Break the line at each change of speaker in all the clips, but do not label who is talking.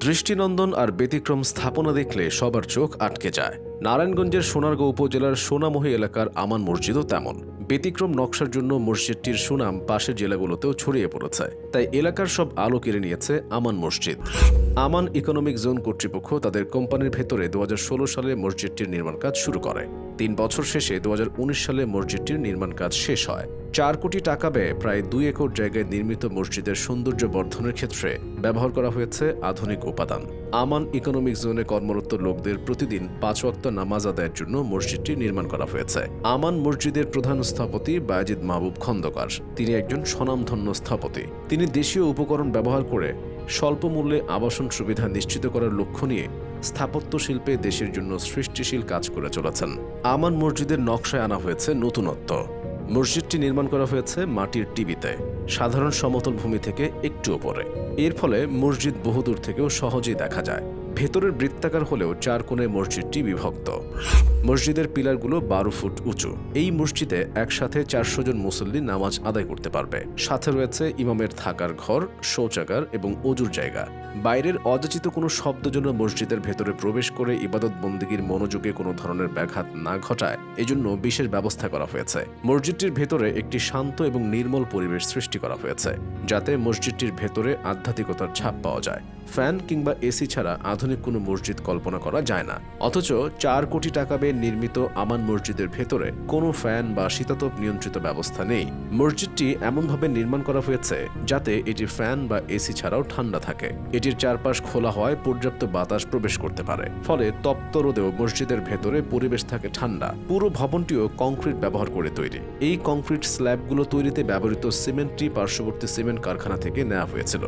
দৃষ্টিনন্দন আর ব্যতিক্রম স্থাপনা দেখলে সবার চোখ আটকে যায়। নারায়ণগঞ্জের সোনারগাঁও উপজেলার সোনামহী এলাকার আমান মসজিদও তেমন। ব্যতিক্রম নকশার জন্য মসজিদটির সুনাম পাশের জেলাগুলোতেও ছড়িয়ে পড়েছে। তাই এলাকার সব আলো কেড়ে নিয়েছে আমান মসজিদ। আমান ইকোনমিক জোন কর্তৃপক্ষ তাদের কোম্পানির ভেতরে দু সালে মসজিদটির নির্মাণ কাজ শুরু করে। তিন বছর শেষে দু সালে মসজিদটির নির্মাণ কাজ শেষ হয়। চার কোটি টাকা ব্যয়ে প্রায় দুই একর জায়গায় নির্মিত মসজিদের সৌন্দর্য বর্ধনের ক্ষেত্রে ব্যবহার করা হয়েছে আধুনিক উপাদান। আমান ইকোনমিক জোনে কর্মরত লোকদের প্রতিদিন পাঁচ ওয়াক্ত নামাজ আদায়ের জন্য মসজিদটি নির্মাণ করা হয়েছে। আমান মসজিদের প্রধান স্থপতি বায়াজিদ মাহবুব খন্দকার। তিনি একজন স্বনামধন্য স্থপতি। তিনি দেশীয় উপকরণ ব্যবহার করে স্বল্প মূল্যে আবাসন সুবিধা নিশ্চিত করার লক্ষ্য নিয়ে স্থাপত্য শিল্পে দেশের জন্য সৃষ্টিশীল কাজ করে চলেছেন। আমান মসজিদের নকশায় আনা হয়েছে নতুনত্ব। মসজিদটি নির্মাণ করা হয়েছে মাটির টিভিতে। সাধারণ সমতল ভূমি থেকে একটু ওপরে। এর ফলে মসজিদ বহুদূর থেকেও সহজেই দেখা যায়। ভেতরের বৃত্তাকার হলেও চার কোণে মসজিদটি বিভক্ত। মসজিদের পিলারগুলো বারো ফুট উঁচু। এই মসজিদে একসাথে চারশো জন মুসল্লি নামাজ আদায় করতে পারবে। সাথে রয়েছে ইমামের থাকার ঘর, শৌচাগার এবং অজুর জায়গা। বাইরের অযাচিত কোনো শব্দ যেন মসজিদের ভেতরে প্রবেশ করে ইবাদত বন্দীগীর মনোযোগে কোনো ধরনের ব্যাঘাত না ঘটায়, এজন্য বিশেষ ব্যবস্থা করা হয়েছে। মসজিদটির ভেতরে একটি শান্ত এবং নির্মল পরিবেশ সৃষ্টি করা হয়েছে, যাতে মসজিদটির ভেতরে আধ্যাত্মিকতার ছাপ পাওয়া যায়। ফ্যান কিংবা এসি ছাড়া আধুনিক কোনো মসজিদ কল্পনা করা যায় না। অথচ চার কোটি টাকা ব্যয়ে নির্মিত আমান মসজিদের ভেতরে কোনো ফ্যান বা শীতাতপ নিয়ন্ত্রিত ব্যবস্থা নেই। মসজিদটি এমনভাবে নির্মাণ করা হয়েছে যাতে এটি ফ্যান বা এসি ছাড়াও ঠান্ডা থাকে। এটির চারপাশ খোলা হয় পর্যাপ্ত বাতাস প্রবেশ করতে পারে। ফলে তপ্ত রোদেও মসজিদের ভেতরে পরিবেশ থাকে ঠান্ডা। পুরো ভবনটিও কংক্রিট ব্যবহার করে তৈরি। এই কংক্রিট স্ল্যাবগুলো তৈরিতে ব্যবহৃত সিমেন্টটি পার্শ্ববর্তী সিমেন্ট কারখানা থেকে নেওয়া হয়েছিল।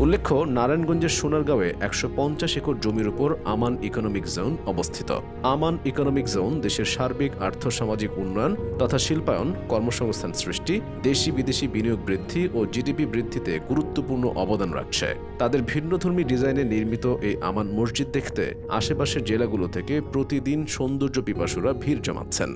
উল্লেখ্য, নারায়ণগঞ্জের সোনারগাঁওয়ে একশো পঞ্চাশ একর জমির উপর আমান ইকোনমিক জোন অবস্থিত। আমান ইকোনমিক জোন দেশের সার্বিক, আর্থসামাজিক উন্নয়ন তথা শিল্পায়ন, কর্মসংস্থান সৃষ্টি দেশি বিদেশি বিনিয়োগ বৃদ্ধি ও জিডিপি বৃদ্ধিতে গুরুত্বপূর্ণ অবদান রাখছে। তাদের ভিন্নধর্মী ডিজাইনে নির্মিত এই আমান মসজিদ দেখতে আশেপাশের জেলাগুলো থেকে প্রতিদিন সৌন্দর্য পিপাসুরা ভিড় জমাচ্ছেন।